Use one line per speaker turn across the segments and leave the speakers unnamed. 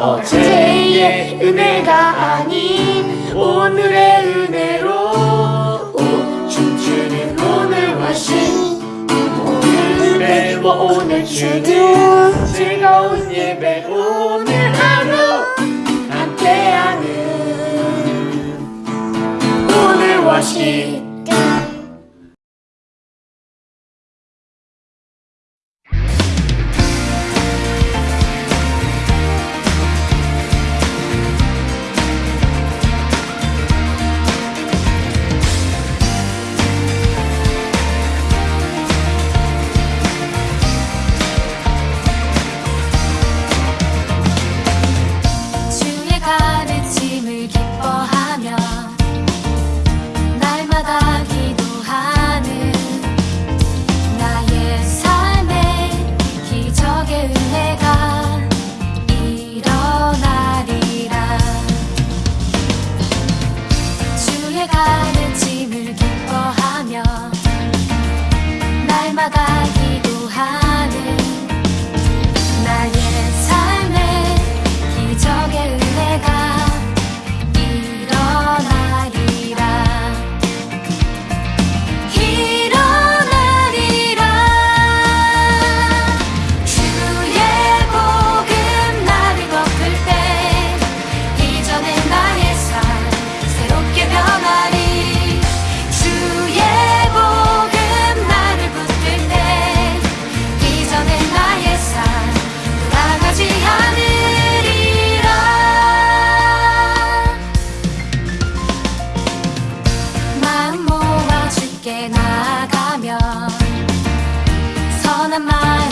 어제의 은혜가 아닌 오늘의 은혜로 오, 춤추는 오늘 워신 오늘의 오늘 주는
해가 on the mind.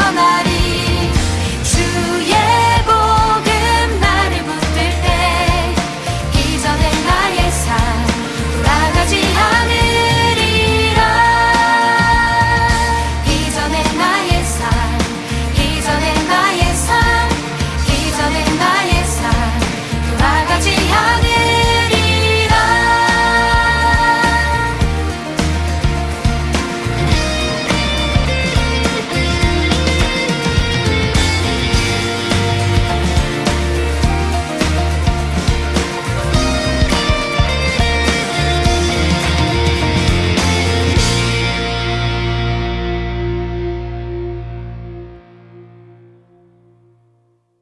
you're not